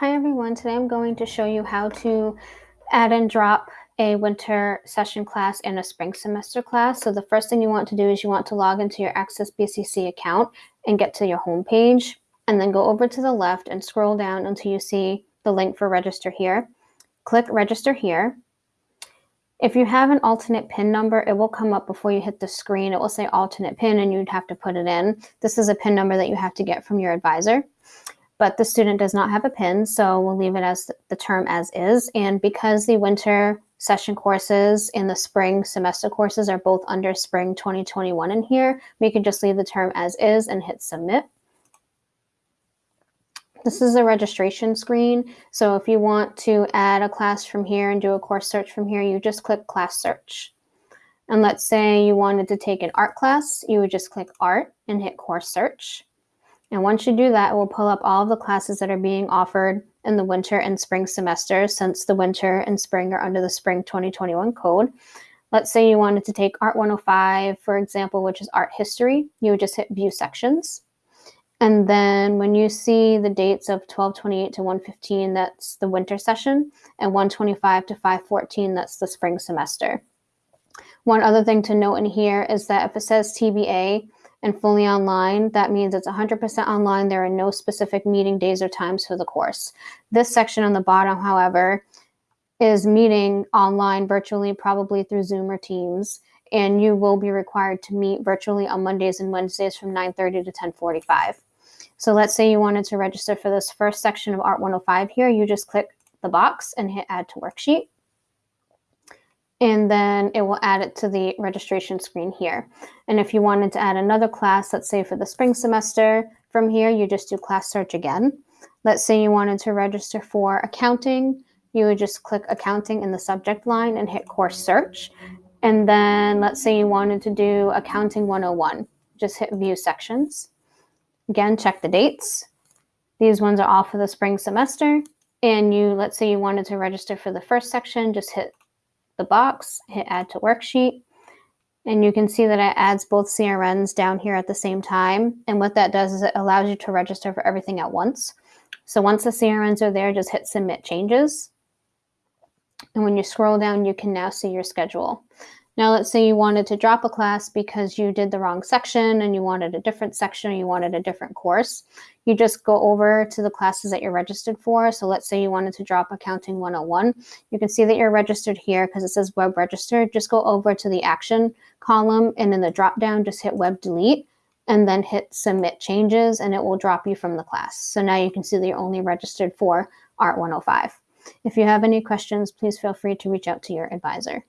Hi everyone, today I'm going to show you how to add and drop a winter session class and a spring semester class. So the first thing you want to do is you want to log into your Access BCC account and get to your home page and then go over to the left and scroll down until you see the link for register here. Click register here. If you have an alternate PIN number, it will come up before you hit the screen. It will say alternate PIN and you'd have to put it in. This is a PIN number that you have to get from your advisor but the student does not have a PIN, so we'll leave it as the term as is. And because the winter session courses and the spring semester courses are both under spring 2021 in here, we can just leave the term as is and hit submit. This is a registration screen. So if you want to add a class from here and do a course search from here, you just click class search. And let's say you wanted to take an art class, you would just click art and hit course search. And once you do that, it will pull up all of the classes that are being offered in the winter and spring semesters since the winter and spring are under the spring 2021 code. Let's say you wanted to take Art 105, for example, which is art history. You would just hit view sections. And then when you see the dates of 1228 to 115, that's the winter session, and 125 to 514, that's the spring semester. One other thing to note in here is that if it says TBA, and fully online, that means it's 100% online. There are no specific meeting days or times for the course. This section on the bottom, however, is meeting online virtually, probably through Zoom or Teams, and you will be required to meet virtually on Mondays and Wednesdays from 9.30 to 10.45. So let's say you wanted to register for this first section of Art 105 here, you just click the box and hit add to worksheet and then it will add it to the registration screen here. And if you wanted to add another class, let's say for the spring semester, from here you just do class search again. Let's say you wanted to register for accounting, you would just click accounting in the subject line and hit course search. And then let's say you wanted to do accounting 101, just hit view sections. Again, check the dates. These ones are all for the spring semester. And you, let's say you wanted to register for the first section, just hit the box, hit add to worksheet, and you can see that it adds both CRNs down here at the same time. And what that does is it allows you to register for everything at once. So once the CRNs are there, just hit submit changes. And when you scroll down, you can now see your schedule. Now, let's say you wanted to drop a class because you did the wrong section and you wanted a different section or you wanted a different course. You just go over to the classes that you're registered for. So let's say you wanted to drop Accounting 101. You can see that you're registered here because it says Web Registered. Just go over to the Action column and in the drop down, just hit Web Delete and then hit Submit Changes and it will drop you from the class. So now you can see that you're only registered for Art 105. If you have any questions, please feel free to reach out to your advisor.